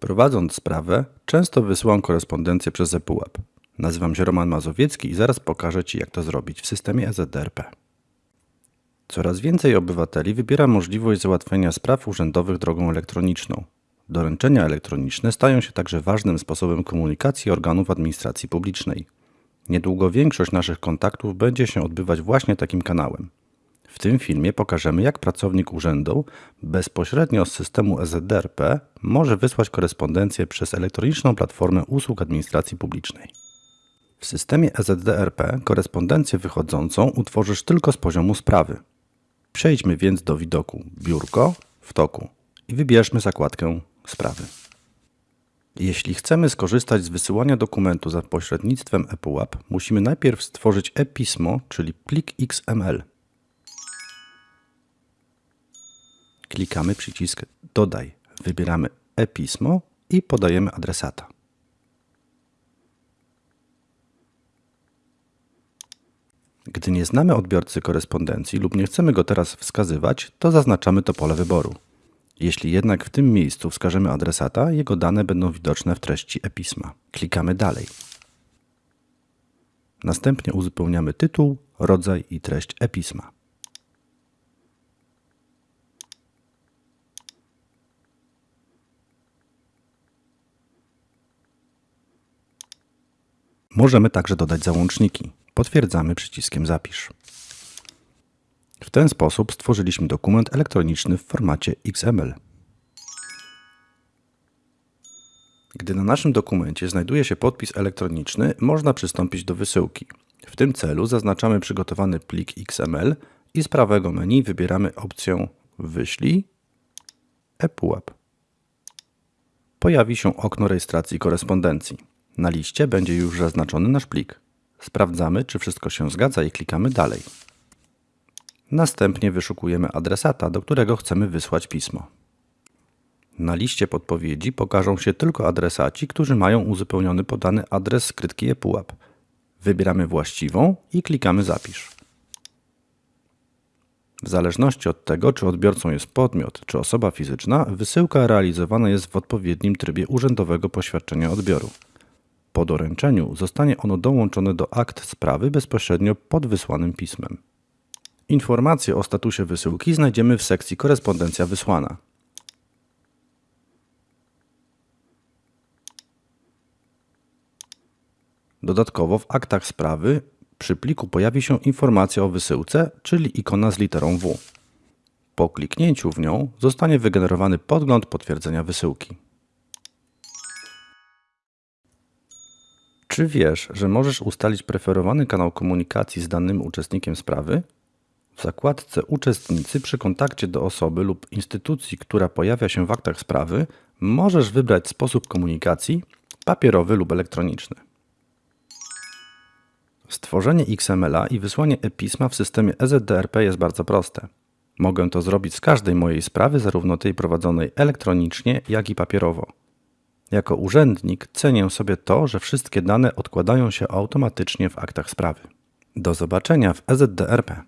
Prowadząc sprawę, często wysyłam korespondencję przez ePUAP. Nazywam się Roman Mazowiecki i zaraz pokażę Ci, jak to zrobić w systemie EZDRP. Coraz więcej obywateli wybiera możliwość załatwienia spraw urzędowych drogą elektroniczną. Doręczenia elektroniczne stają się także ważnym sposobem komunikacji organów administracji publicznej. Niedługo większość naszych kontaktów będzie się odbywać właśnie takim kanałem. W tym filmie pokażemy, jak pracownik urzędu bezpośrednio z systemu EZDRP może wysłać korespondencję przez elektroniczną platformę usług administracji publicznej. W systemie EZDRP korespondencję wychodzącą utworzysz tylko z poziomu sprawy. Przejdźmy więc do widoku Biurko w toku i wybierzmy zakładkę Sprawy. Jeśli chcemy skorzystać z wysyłania dokumentu za pośrednictwem ePUAP, musimy najpierw stworzyć e-pismo, czyli plik XML. Klikamy przycisk Dodaj, wybieramy e-pismo i podajemy adresata. Gdy nie znamy odbiorcy korespondencji lub nie chcemy go teraz wskazywać, to zaznaczamy to pole wyboru. Jeśli jednak w tym miejscu wskażemy adresata, jego dane będą widoczne w treści e-pisma. Klikamy dalej. Następnie uzupełniamy tytuł, rodzaj i treść e-pisma. Możemy także dodać załączniki. Potwierdzamy przyciskiem Zapisz. W ten sposób stworzyliśmy dokument elektroniczny w formacie XML. Gdy na naszym dokumencie znajduje się podpis elektroniczny, można przystąpić do wysyłki. W tym celu zaznaczamy przygotowany plik XML i z prawego menu wybieramy opcję Wyślij ePUAP. Pojawi się okno rejestracji korespondencji. Na liście będzie już zaznaczony nasz plik. Sprawdzamy, czy wszystko się zgadza i klikamy Dalej. Następnie wyszukujemy adresata, do którego chcemy wysłać pismo. Na liście podpowiedzi pokażą się tylko adresaci, którzy mają uzupełniony podany adres skrytki ePUAP. Wybieramy właściwą i klikamy Zapisz. W zależności od tego, czy odbiorcą jest podmiot, czy osoba fizyczna, wysyłka realizowana jest w odpowiednim trybie urzędowego poświadczenia odbioru. Po doręczeniu zostanie ono dołączone do akt sprawy bezpośrednio pod wysłanym pismem. Informacje o statusie wysyłki znajdziemy w sekcji Korespondencja wysłana. Dodatkowo w aktach sprawy przy pliku pojawi się informacja o wysyłce, czyli ikona z literą W. Po kliknięciu w nią zostanie wygenerowany podgląd potwierdzenia wysyłki. Czy wiesz, że możesz ustalić preferowany kanał komunikacji z danym uczestnikiem sprawy? W zakładce Uczestnicy przy kontakcie do osoby lub instytucji, która pojawia się w aktach sprawy, możesz wybrać sposób komunikacji papierowy lub elektroniczny. Stworzenie XML-a i wysłanie e-pisma w systemie EZDRP jest bardzo proste. Mogę to zrobić z każdej mojej sprawy, zarówno tej prowadzonej elektronicznie, jak i papierowo. Jako urzędnik cenię sobie to, że wszystkie dane odkładają się automatycznie w aktach sprawy. Do zobaczenia w EZDRP.